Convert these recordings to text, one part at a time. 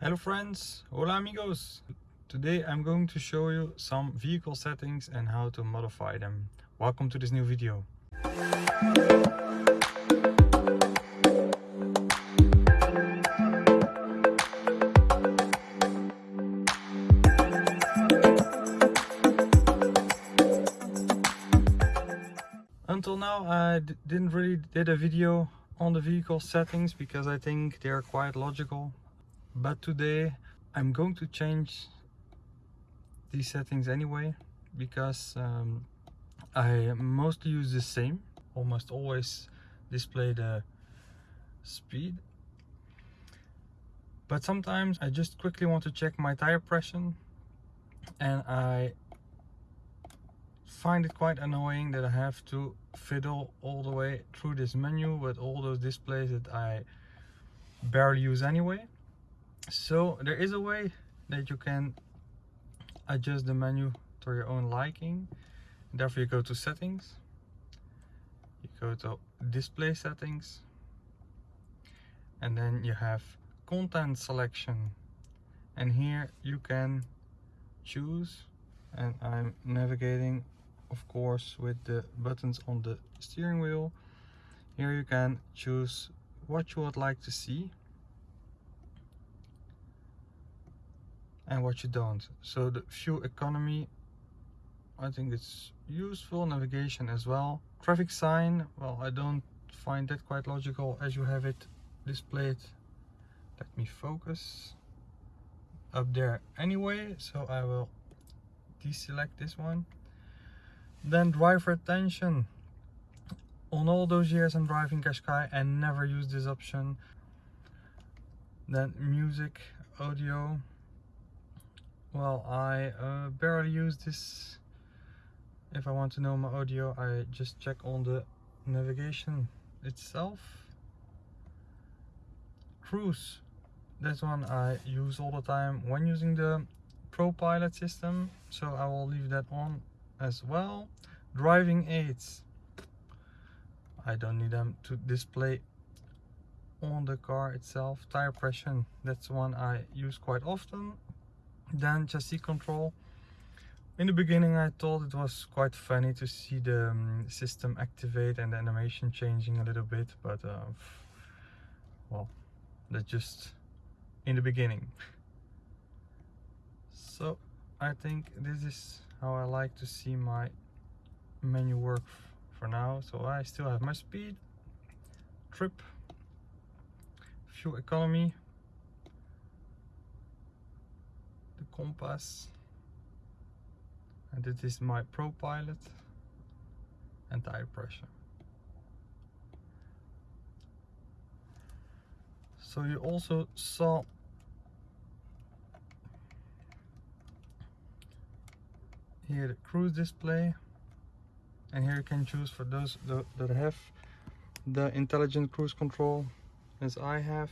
Hello friends, hola amigos! Today I'm going to show you some vehicle settings and how to modify them. Welcome to this new video. Until now I didn't really did a video on the vehicle settings because I think they are quite logical but today I'm going to change these settings anyway because um, I mostly use the same almost always display the speed. But sometimes I just quickly want to check my tire pressure and I find it quite annoying that I have to fiddle all the way through this menu with all those displays that I barely use anyway so there is a way that you can adjust the menu to your own liking. Therefore you go to settings. You go to display settings. And then you have content selection. And here you can choose. And I'm navigating of course with the buttons on the steering wheel. Here you can choose what you would like to see and what you don't. So the fuel economy I think it's useful navigation as well. Traffic sign well I don't find that quite logical as you have it displayed. Let me focus up there anyway so I will deselect this one. Then driver attention on all those years I'm driving Qashqai and never used this option. Then music audio well I uh, barely use this. If I want to know my audio I just check on the navigation itself. Cruise. That one I use all the time when using the ProPilot system so I will leave that on as well. Driving aids. I don't need them to display on the car itself. Tire pressure. That's one I use quite often then chassis control. In the beginning I thought it was quite funny to see the um, system activate and the animation changing a little bit but uh, well that's just in the beginning. So I think this is how I like to see my menu work for now. So I still have my speed trip fuel economy compass. And this is my ProPilot and tire pressure. So you also saw here the cruise display. And here you can choose for those that have the intelligent cruise control as I have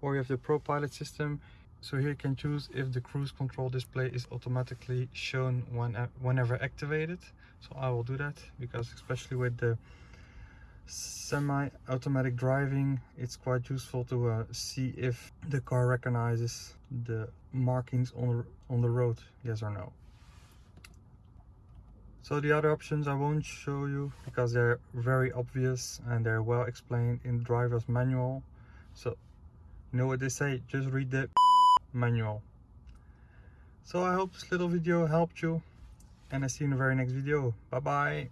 or you have the ProPilot system so here you can choose if the cruise control display is automatically shown when, whenever activated. So I will do that because especially with the semi-automatic driving it's quite useful to uh, see if the car recognizes the markings on the, on the road yes or no so the other options I won't show you because they're very obvious and they're well explained in driver's manual so you know what they say just read the manual. So i hope this little video helped you and i see you in the very next video. Bye bye